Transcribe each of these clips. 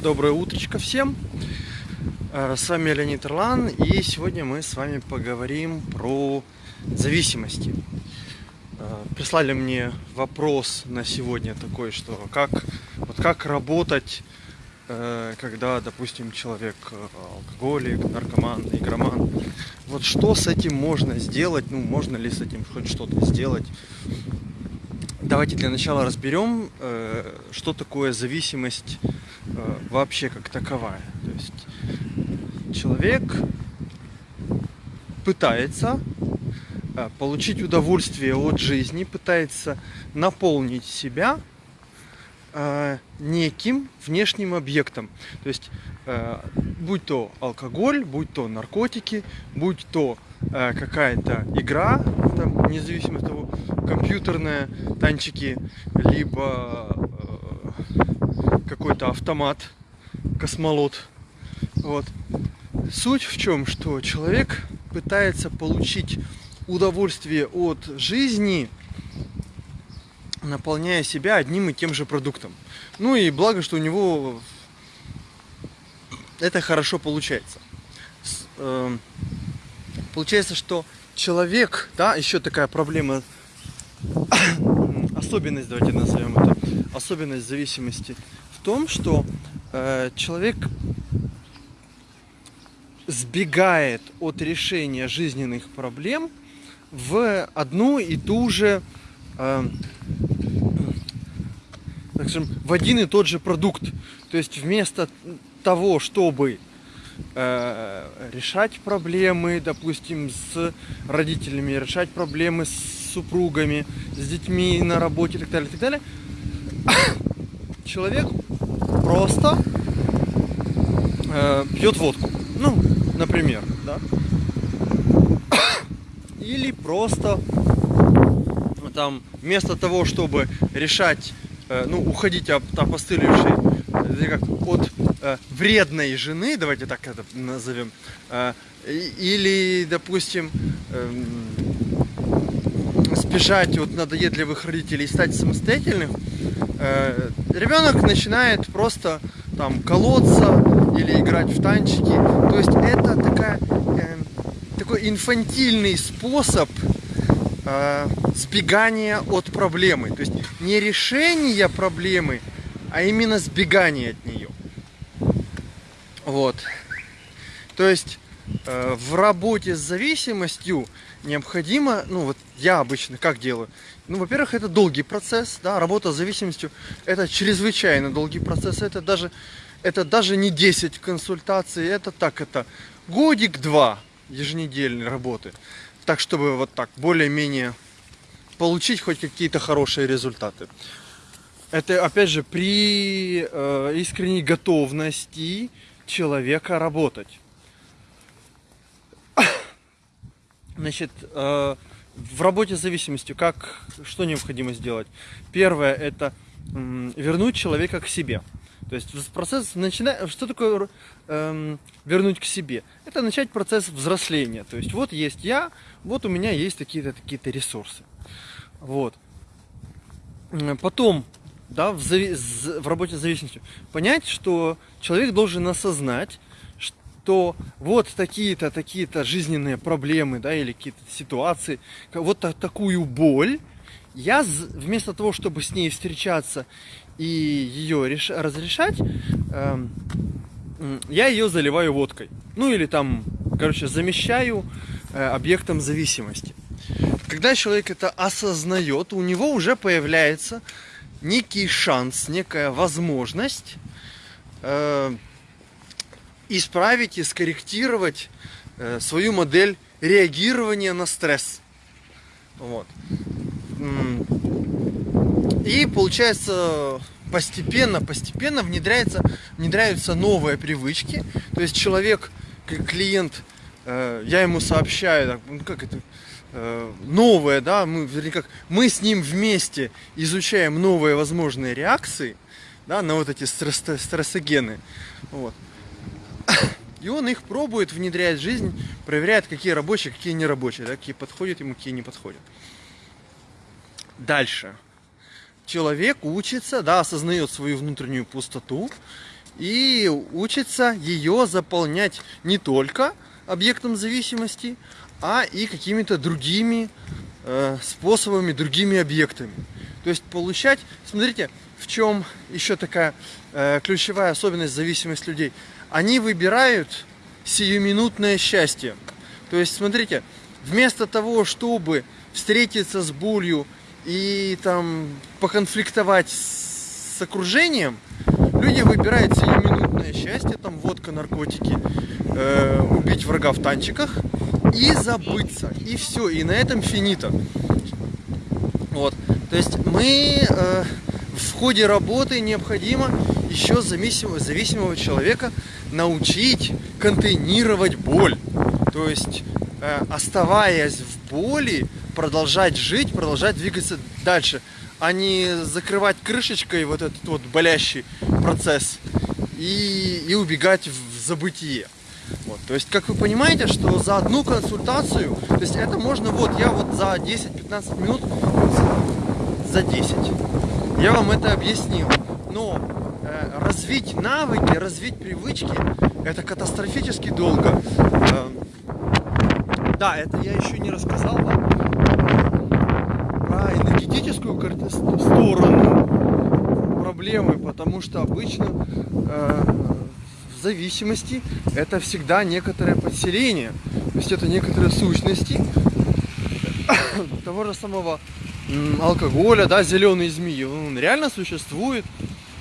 Доброе утречко всем! Э, с вами Леонид Ирлан, и сегодня мы с вами поговорим про зависимости. Э, прислали мне вопрос на сегодня такой, что как, вот как работать, э, когда, допустим, человек алкоголик, наркоман, игроман. Вот что с этим можно сделать, ну, можно ли с этим хоть что-то сделать? Давайте для начала разберем, что такое зависимость вообще как таковая. То есть человек пытается э, получить удовольствие от жизни, пытается наполнить себя э, неким внешним объектом. То есть, будь то алкоголь, будь то наркотики, будь то какая-то игра, там, независимо от того, компьютерная, танчики, либо какой-то автомат, космолот. Вот. Суть в чем, что человек пытается получить удовольствие от жизни, наполняя себя одним и тем же продуктом. Ну и благо, что у него это хорошо получается. Эм, получается, что человек, да, еще такая проблема, особенность, давайте назовем это, особенность зависимости том, что э, человек сбегает от решения жизненных проблем в одну и ту же, э, так скажем, в один и тот же продукт. То есть вместо того, чтобы э, решать проблемы, допустим, с родителями, решать проблемы с супругами, с детьми на работе и так далее, и так далее, человек просто э, пьет водку. Ну, например, да. Или просто там вместо того, чтобы решать, э, ну, уходить от опостылевшей, э, как, от э, вредной жены, давайте так это назовем, э, или, допустим, э, спешать от надоедливых родителей и стать самостоятельным, э, ребенок начинает просто там колоться или играть в танчики. То есть это такая, э, такой инфантильный способ э, сбегания от проблемы. То есть не решение проблемы, а именно сбегание от нее. Вот. То есть в работе с зависимостью необходимо, ну вот я обычно как делаю, ну, во-первых, это долгий процесс, да, работа с зависимостью, это чрезвычайно долгий процесс, это даже, это даже не 10 консультаций, это так, это годик-два еженедельной работы, так, чтобы вот так более-менее получить хоть какие-то хорошие результаты. Это, опять же, при э, искренней готовности человека работать. Значит, э, в работе с зависимостью как, что необходимо сделать? Первое – это вернуть человека к себе. То есть процесс начинает, что такое эм, вернуть к себе? Это начать процесс взросления. То есть вот есть я, вот у меня есть такие-то такие-то ресурсы. Вот. Потом, да, в, зави- в работе с зависимостью, понять, что человек должен осознать, что вот такие-то, такие-то жизненные проблемы, да, или какие-то ситуации, вот такую боль, я вместо того, чтобы с ней встречаться и ее реш... разрешать, э, я ее заливаю водкой. Ну или там, короче, замещаю э, объектом зависимости. Когда человек это осознает, у него уже появляется некий шанс, некая возможность э, исправить и скорректировать э, свою модель реагирования на стресс. Вот. И получается постепенно, постепенно внедряется, внедряются новые привычки. То есть человек, клиент, э, я ему сообщаю, ну как это, э, новое, да, мы, вернее, как, мы с ним вместе изучаем новые возможные реакции, да, на вот эти стресс, стрессогены. Вот. И он их пробует внедрять в жизнь, проверяет, какие рабочие, какие нерабочие, да, какие подходят ему, какие не подходят. Дальше. Человек учится, да, осознает свою внутреннюю пустоту и учится ее заполнять не только объектом зависимости, а и какими-то другими э, способами, другими объектами. То есть получать, смотрите, в чем еще такая э, ключевая особенность зависимости людей. Они выбирают сиюминутное счастье. То есть, смотрите, вместо того, чтобы встретиться с болью и там поконфликтовать с окружением, люди выбирают сиюминутное счастье, там водка, наркотики, э, убить врага в танчиках и забыться. И все, и на этом финита. Вот. То есть мы э, в ходе работы необходимо еще зависимого, зависимого человека научить контейнировать боль. То есть, э, оставаясь в боли, продолжать жить, продолжать двигаться дальше, а не закрывать крышечкой вот этот вот болящий процесс и, и убегать в забытие. Вот, то есть, как вы понимаете, что за одну консультацию, то есть это можно, вот я вот за 10-15 минут, за 10, я вам это объяснил. Но э, развить навыки, развить привычки, это катастрофически долго. Э, да, это я еще не рассказал вам про энергетическую сторону проблемы, потому что обычно э, зависимости это всегда некоторое подселение, то есть это некоторые сущности того же самого алкоголя, да, зеленые змеи, он реально существует.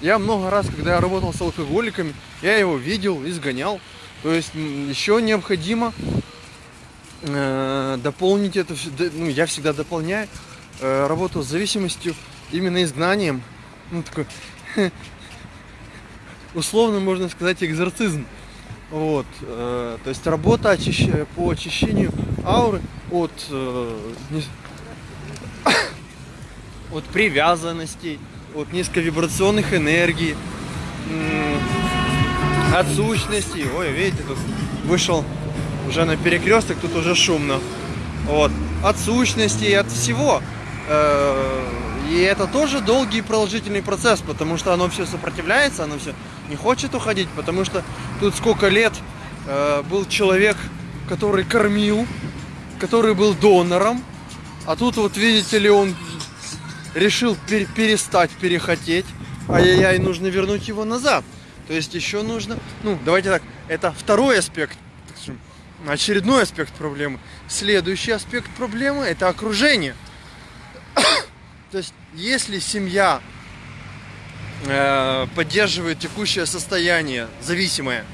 Я много раз, когда я работал с алкоголиками, я его видел, изгонял. То есть еще необходимо э, дополнить это, ну, я всегда дополняю э, работу с зависимостью именно изгнанием. Ну, такой, условно можно сказать, экзорцизм. Вот, э, то есть работа очищ... по очищению ауры от э, от привязанностей, от низковибрационных энергий, от сущностей. Ой, видите, тут вышел уже на перекресток, тут уже шумно. Вот. От сущностей, от всего. Э, и это тоже долгий и продолжительный процесс, потому что оно все сопротивляется, оно все не хочет уходить, потому что тут сколько лет э, был человек, который кормил, который был донором, а тут вот видите ли он решил пер перестать перехотеть, ай-яй-яй, нужно вернуть его назад. То есть еще нужно, ну, давайте так, это второй аспект, очередной аспект проблемы. Следующий аспект проблемы – это окружение. То есть, если семья э, поддерживает текущее состояние, зависимое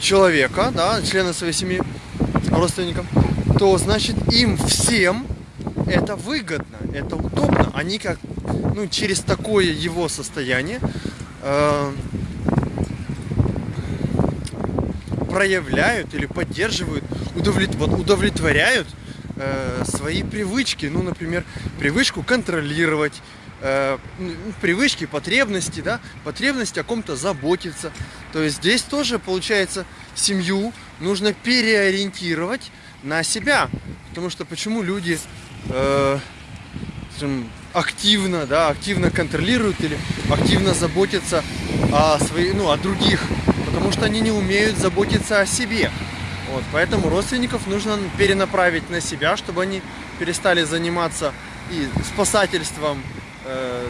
человека, да, члена своей семьи, родственникам, то значит им всем это выгодно, это удобно. Они как, ну, через такое его состояние э, проявляют или поддерживают, удовлет, вот, удовлетворяют э, свои привычки. Ну, например, привычку контролировать, э, привычки, потребности, да, потребность о ком-то заботиться. То есть здесь тоже, получается, семью нужно переориентировать на себя. Потому что почему люди э, активно, да, активно контролируют или активно заботятся о своих, ну, о других, потому что они не умеют заботиться о себе. Вот, поэтому родственников нужно перенаправить на себя, чтобы они перестали заниматься и спасательством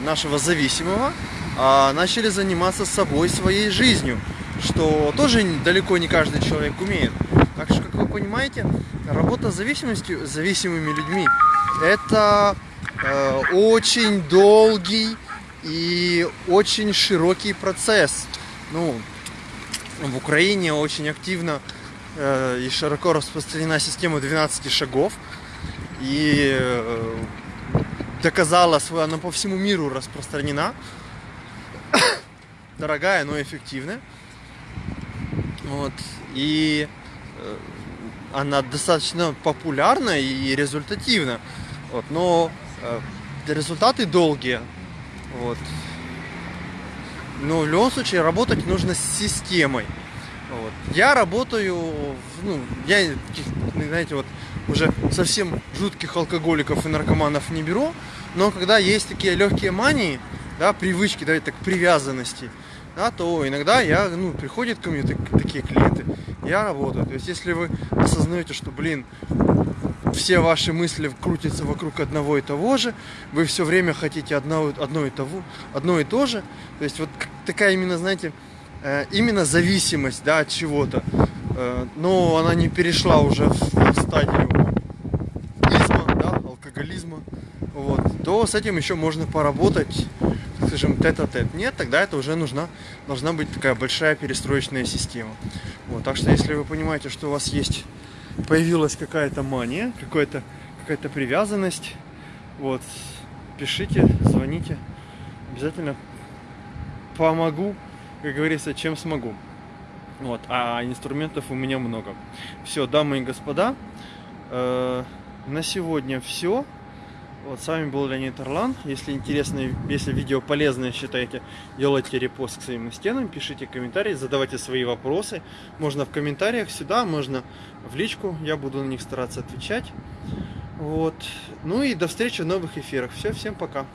нашего зависимого, а начали заниматься собой, своей жизнью, что тоже далеко не каждый человек умеет. Так что, как вы понимаете, работа с зависимостью, с зависимыми людьми это э, очень долгий и очень широкий процесс. Ну, в Украине очень активно э, и широко распространена система 12 шагов. И э, доказала свою, она по всему миру распространена. Дорогая, но эффективная. Вот. И э, она достаточно популярна и результативна. Вот, но э, результаты долгие. Вот. Но в любом случае работать нужно с системой. Вот. Я работаю, ну, я, знаете, вот уже совсем жутких алкоголиков и наркоманов не беру, но когда есть такие легкие мании, да, привычки, да, так, привязанности, да, то иногда я, ну, приходят ко мне так- такие клиенты, я работаю. То есть, если вы осознаете, что, блин, все ваши мысли крутятся вокруг одного и того же, вы все время хотите одно, одно, и, того, одно и то же, то есть вот такая именно, знаете, э, именно зависимость, да, от чего-то, но она не перешла уже в, стадию изма, да, алкоголизма, вот, то с этим еще можно поработать, скажем, тет-а-тет. Нет, тогда это уже нужна, должна быть такая большая перестроечная система. Вот, так что если вы понимаете, что у вас есть, появилась какая-то мания, какая-то какая-то привязанность, вот, пишите, звоните, обязательно помогу, как говорится, чем смогу. Вот, а инструментов у меня много. Все, дамы и господа, э, на сегодня все. Вот, с вами был Леонид Орлан. Если интересно, если видео полезное считаете, делайте репост к своим стенам, пишите комментарии, задавайте свои вопросы. Можно в комментариях сюда, можно в личку, я буду на них стараться отвечать. Вот. Ну и до встречи в новых эфирах. Все, всем пока.